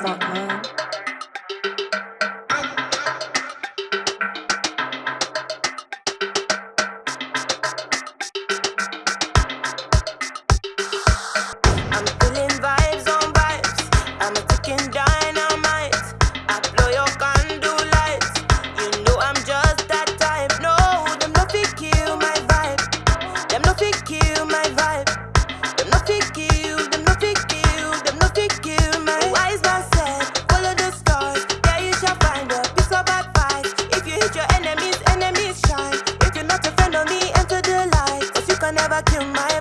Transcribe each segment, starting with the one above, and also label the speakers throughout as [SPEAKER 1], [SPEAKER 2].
[SPEAKER 1] Vàng.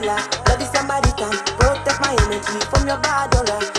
[SPEAKER 1] killer. Love is somebody time. Protect my energy from your bad dollar.